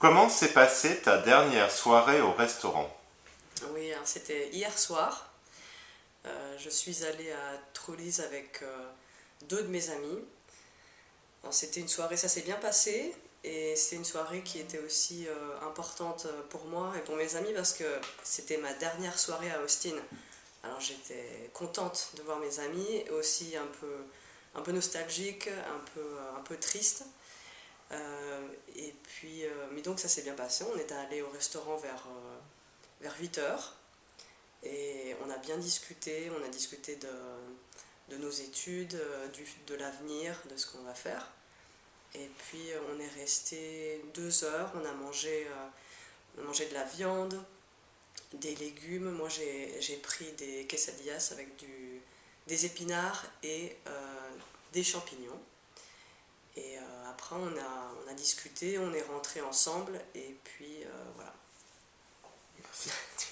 Comment s'est passée ta dernière soirée au restaurant? Oui, c'était hier soir. Euh, je suis allée à Trullis avec euh, deux de mes amis. C'était une soirée, ça s'est bien passé. Et c'est une soirée qui était aussi euh, importante pour moi et pour mes amis parce que c'était ma dernière soirée à Austin. Alors j'étais contente de voir mes amis, aussi un peu, un peu nostalgique, un peu, un peu triste. Puis, euh, mais donc ça s'est bien passé, on est allé au restaurant vers, vers 8h et on a bien discuté, on a discuté de, de nos études, du, de l'avenir, de ce qu'on va faire. Et puis on est resté deux heures, on a mangé, mangé de la viande, des légumes. Moi, j'ai pris des quesadillas avec du, des épinards et euh, des champignons. Euh, après, on a, on a discuté, on est rentré ensemble, et puis euh, voilà.